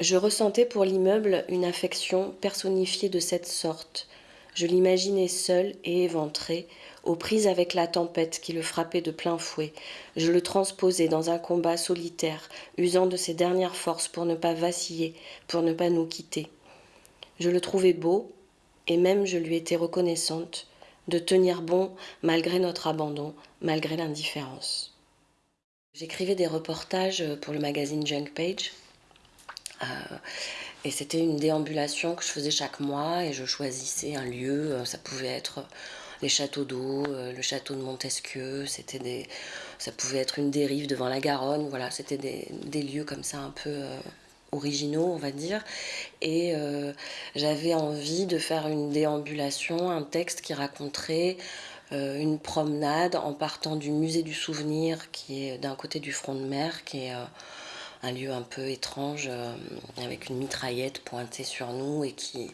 Je ressentais pour l'immeuble une affection personnifiée de cette sorte. Je l'imaginais seul et éventré, aux prises avec la tempête qui le frappait de plein fouet. Je le transposais dans un combat solitaire, usant de ses dernières forces pour ne pas vaciller, pour ne pas nous quitter. Je le trouvais beau, et même je lui étais reconnaissante de tenir bon malgré notre abandon, malgré l'indifférence. J'écrivais des reportages pour le magazine Junk Page. Euh, et c'était une déambulation que je faisais chaque mois et je choisissais un lieu. Euh, ça pouvait être les châteaux d'eau, euh, le château de Montesquieu, c'était des, ça pouvait être une dérive devant la Garonne. Voilà, c'était des, des, lieux comme ça un peu originaux, on va dire. Et j'avais envie de faire une déambulation, un texte qui raconterait une promenade en partant du musée du souvenir qui est d'un côté du front de mer, qui est un lieu un peu étrange euh, avec une mitraillette pointée sur nous et qui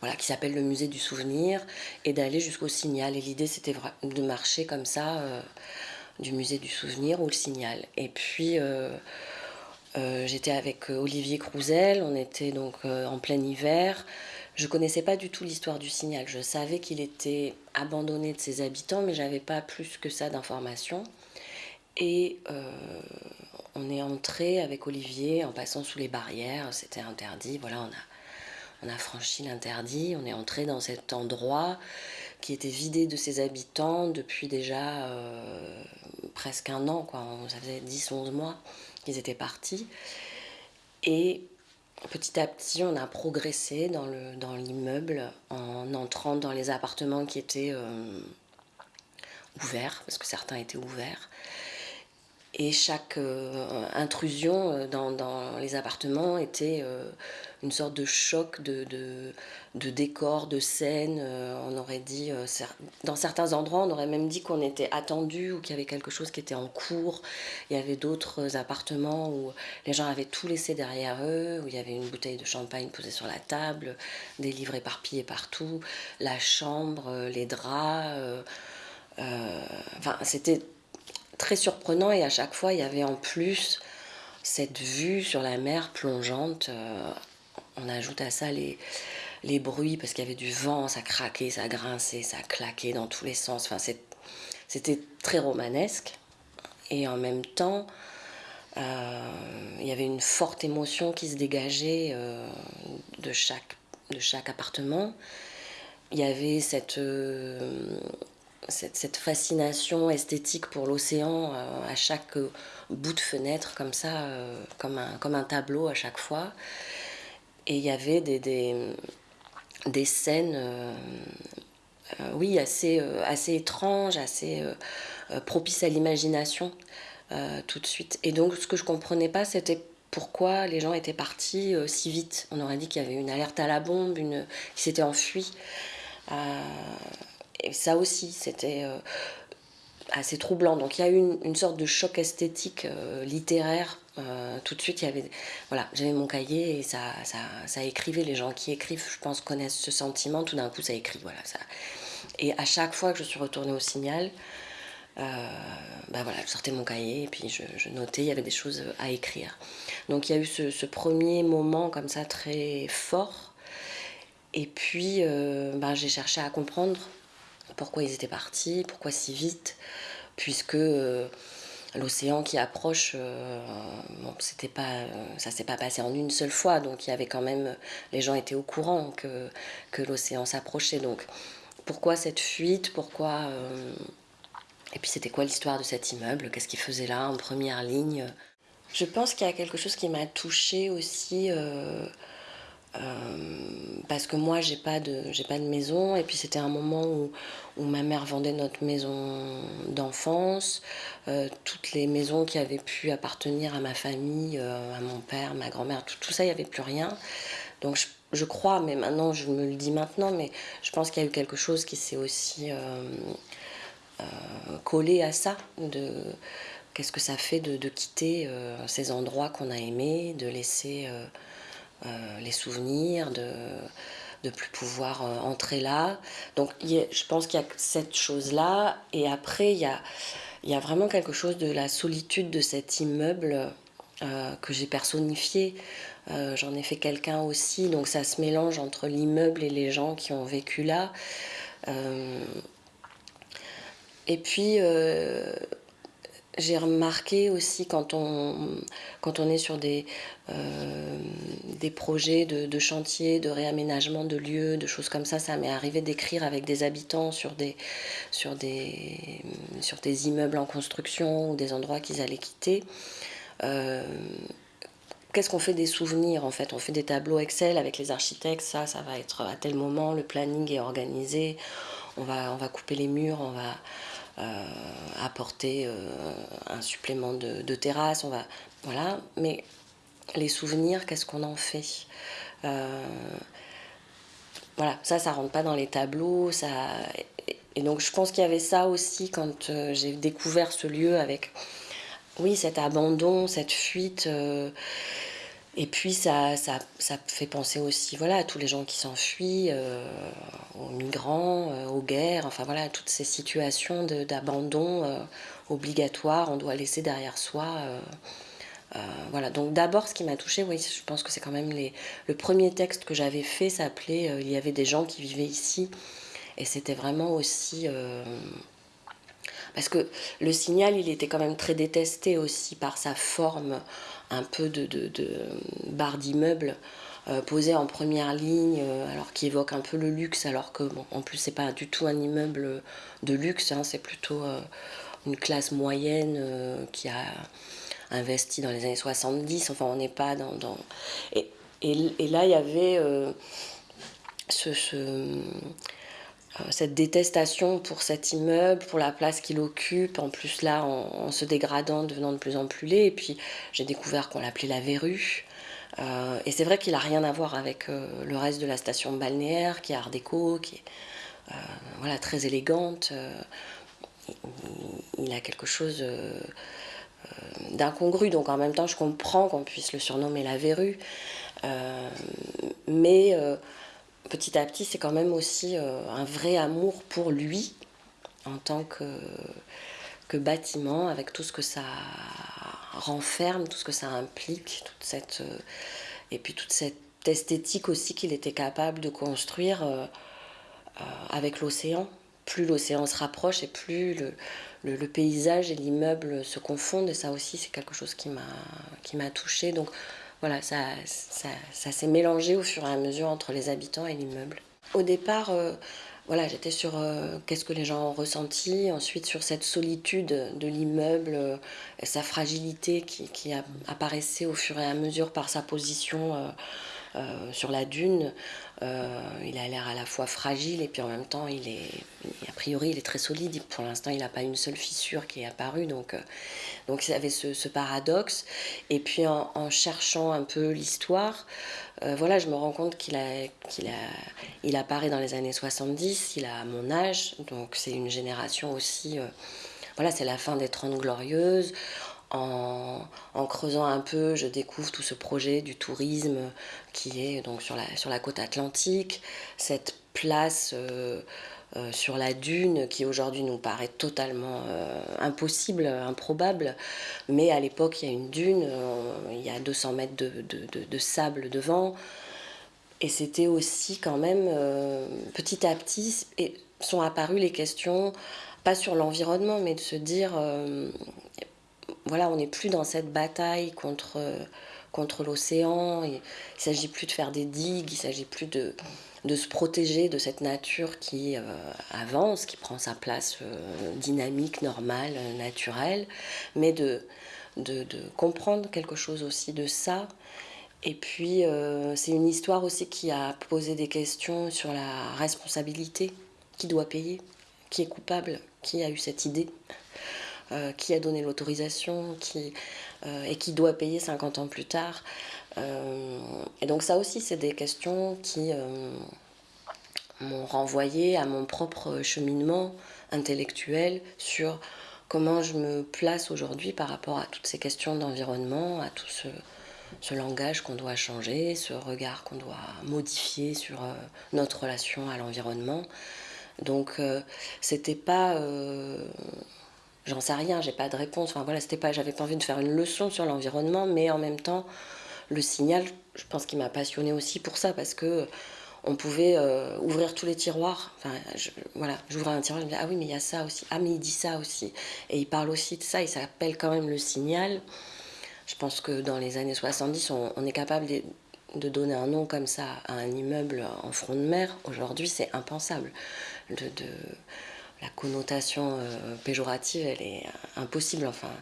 voilà qui s'appelle le musée du souvenir et d'aller jusqu'au signal et l'idée c'était de marcher comme ça euh, du musée du souvenir au signal et puis euh, j'étais avec Olivier Crouzel on était donc en plein hiver je connaissais pas du tout l'histoire du signal. Je savais qu'il était abandonné de ses habitants, mais j'avais pas plus que ça d'informations. Et on est entré avec Olivier en passant sous les barrières, c'était interdit. Voilà, on a, franchi l'interdit, on est entré dans cet endroit qui était vidé de ses habitants depuis déjà euh, presque un an, quoi. Ça faisait 10-11 mois qu'ils étaient partis. Et petit à petit, on a progressé dans l'immeuble en entrant dans les appartements qui étaient euh, ouverts, parce que certains étaient ouverts. Et chaque euh, intrusion euh, dans, les appartements était euh, une sorte de choc de, de, décor, de scène. on aurait dit, dans certains endroits, on aurait même dit qu'on était attendu ou qu'il y avait quelque chose qui était en cours. Il y avait d'autres appartements où les gens avaient tout laissé derrière eux, où il y avait une bouteille de champagne posée sur la table, des livres éparpillés partout, la chambre, les draps. enfin, c'était très surprenant et à chaque fois il y avait en plus cette vue sur la mer plongeante. Euh, on ajoute à ça les, les bruits parce qu'il y avait du vent, ça craquait, ça grinçait, ça claquait dans tous les sens. Enfin, c'était très romanesque et en même temps euh, il y avait une forte émotion qui se dégageait euh, de, chaque, de chaque appartement. Il y avait cette cette, fascination esthétique pour l'océan euh, à chaque bout de fenêtre, comme ça, euh, comme, un, comme un tableau à chaque fois. Et il y avait des, des, scènes, euh, oui, assez, assez étranges, assez propices à l'imagination tout de suite. Et donc, ce que je comprenais pas, c'était pourquoi les gens étaient partis si vite. On aurait dit qu'il y avait une alerte à la bombe, une qui s'était enfui et ça aussi, c'était euh, assez troublant. Donc il y a eu une, sorte de choc esthétique euh, littéraire. Euh, tout de suite, voilà, j'avais mon cahier et ça, ça, écrivait. Les gens qui écrivent, je pense, connaissent ce sentiment. Tout d'un coup, ça écrit, voilà. Et à chaque fois que je suis retournée au signal, ben voilà, je sortais mon cahier et puis je, notais, il y avait des choses à écrire. Donc il y a eu ce, ce premier moment comme ça très fort. Et puis ben, j'ai cherché à comprendre pourquoi ils étaient partis, pourquoi si vite, puisque euh, l'océan qui approche, euh, bon, c'était pas, euh, ça s'est pas passé en une seule fois, donc il y avait quand même, les gens étaient au courant que, que l'océan s'approchait, donc pourquoi cette fuite, pourquoi... et puis c'était quoi l'histoire de cet immeuble, qu'est-ce qu'il faisait là en première ligne? Je pense qu'il y a quelque chose qui m'a touchée aussi euh, parce que moi j'ai pas de j'ai pas de maison. Et puis c'était un moment où, où, ma mère vendait notre maison d'enfance. Euh, toutes les maisons qui avaient pu appartenir à ma famille euh, à mon père ma grand-mère tout, ça il y avait plus rien. Donc je, crois mais maintenant je me le dis maintenant mais je pense qu'il y a eu quelque chose qui s'est aussi collé à ça de qu'est-ce que ça fait de, de quitter ces endroits qu'on a aimés de laisser euh, les souvenirs, de de plus pouvoir euh, entrer là. Donc je pense qu'il y a cette chose-là. Et après, il y a, y a vraiment quelque chose de la solitude de cet immeuble que j'ai personnifié. J'en ai fait quelqu'un aussi, donc ça se mélange entre l'immeuble et les gens qui ont vécu là. et puis, j'ai remarqué aussi quand on, quand on est sur des, euh, des projets de, chantier, de réaménagement de lieux, de choses comme ça, ça m'est arrivé d'écrire avec des habitants sur des, sur, des, sur des immeubles en construction ou des endroits qu'ils allaient quitter. Euh, qu'est-ce qu'on fait des souvenirs en fait? On fait des tableaux Excel avec les architectes, ça, ça va être à tel moment, le planning est organisé, on va, on va couper les murs, on va apporter euh, un supplément de, terrasse, on va, voilà. Mais les souvenirs, qu'est-ce qu'on en fait? Euh, Voilà, ça, ça rentre pas dans les tableaux, ça. Et donc je pense qu'il y avait ça aussi quand j'ai découvert ce lieu avec, oui, cet abandon, cette fuite. Et puis ça, ça, ça, fait penser aussi voilà, à tous les gens qui s'enfuient, euh, aux migrants, euh, aux guerres, enfin voilà, toutes ces situations d'abandon euh, obligatoire, on doit laisser derrière soi. voilà, donc d'abord ce qui m'a touchée, oui, je pense que c'est quand même les, le premier texte que j'avais fait s'appelait Il y avait des gens qui vivaient ici. Et c'était vraiment aussi parce que le signal, il était quand même très détesté aussi par sa forme un peu de, de, barre d'immeuble euh, posée en première ligne, euh, alors qui évoque un peu le luxe, alors que bon, en plus c'est pas du tout un immeuble de luxe, hein, c'est plutôt euh, une classe moyenne qui a investi dans les années 70, enfin on n'est pas dans... Et, là il y avait ce, cette détestation pour cet immeuble, pour la place qu'il occupe, en plus là en, se dégradant, devenant de plus en plus laid. Et puis j'ai découvert qu'on l'appelait la verrue. Euh, et c'est vrai qu'il n'a rien à voir avec euh, le reste de la station balnéaire, qui est art déco, qui est voilà, très élégante. Il, a quelque chose d'incongru, donc en même temps je comprends qu'on puisse le surnommer la verrue. mais petit à petit, c'est quand même aussi euh, un vrai amour pour lui en tant que, bâtiment, avec tout ce que ça renferme, tout ce que ça implique, toute cette, euh, et puis toute cette esthétique aussi qu'il était capable de construire euh, avec l'océan. Plus l'océan se rapproche et plus le, le, paysage et l'immeuble se confondent, et ça aussi c'est quelque chose qui m'a touchée. Donc voilà, ça, ça, s'est mélangé au fur et à mesure entre les habitants et l'immeuble. Au départ, euh, voilà, j'étais sur euh, qu'est-ce que les gens ont ressenti, ensuite sur cette solitude de l'immeuble, euh, sa fragilité qui, qui apparaissait au fur et à mesure par sa position sur la dune, euh, il a l'air à la fois fragile et puis en même temps, il est, a priori, il est très solide. Pour l'instant, il n'a pas une seule fissure qui est apparue. Donc, euh, donc il y avait ce, paradoxe. Et puis en, cherchant un peu l'histoire, voilà, je me rends compte qu'il a, qu'il a, il apparaît dans les années 70, il a mon âge, donc c'est une génération aussi. voilà, c'est la fin des Trente Glorieuses. En, creusant un peu, je découvre tout ce projet du tourisme qui est donc sur la, sur la côte atlantique, cette place euh, euh, sur la dune qui aujourd'hui nous paraît totalement euh, impossible, improbable, mais à l'époque il y a une dune, il y a 200 mètres de, de, de, de sable devant, et c'était aussi quand même petit à petit et sont apparues les questions, pas sur l'environnement, mais de se dire voilà, on n'est plus dans cette bataille contre, contre l'océan. Il ne s'agit plus de faire des digues, il ne s'agit plus de, de se protéger de cette nature qui euh, avance, qui prend sa place euh, dynamique, normale, naturelle, mais de, de, comprendre quelque chose aussi de ça. Et puis, euh, c'est une histoire aussi qui a posé des questions sur la responsabilité. Qui doit payer Qui est coupable Qui a eu cette idée euh, qui a donné l'autorisation, qui, euh, et qui doit payer 50 ans plus tard. Euh, et donc ça aussi, c'est des questions qui m'ont renvoyé à mon propre cheminement intellectuel sur comment je me place aujourd'hui par rapport à toutes ces questions d'environnement, à tout ce, ce langage qu'on doit changer, ce regard qu'on doit modifier sur notre relation à l'environnement. Donc, c'était pas j'en sais rien, j'ai pas de réponse. Enfin voilà, c'était pas, j'avais pas envie de faire une leçon sur l'environnement, mais en même temps, le signal, je pense qu'il m'a passionné aussi pour ça parce que on pouvait euh, ouvrir tous les tiroirs. Enfin, voilà, j'ouvrais un tiroir, je me disais, ah oui, mais il y a ça aussi. Ah, mais il dit ça aussi. Et il parle aussi de ça, il s'appelle quand même le signal. Je pense que dans les années 70, on, est capable de, donner un nom comme ça à un immeuble en front de mer. Aujourd'hui, c'est impensable. La connotation euh, péjorative, elle est impossible. Enfin,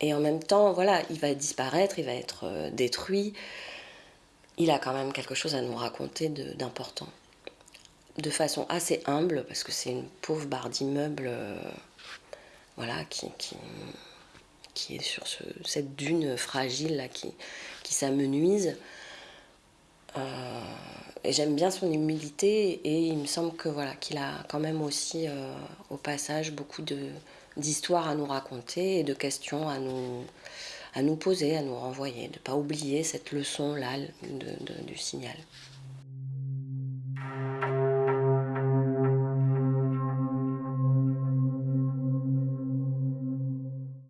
et en même temps, voilà, il va disparaître, il va être euh, détruit. Il a quand même quelque chose à nous raconter d'important. De, façon assez humble, parce que c'est une pauvre barre d'immeuble euh, voilà, qui, qui, qui, est sur cette dune fragile là, qui, qui s'amenuise. Euh, et j'aime bien son humilité et il me semble que voilà qu'il a quand même aussi au passage beaucoup d'histoires à nous raconter et de questions à nous, à nous poser, à nous renvoyer, de ne pas oublier cette leçon-là du signal.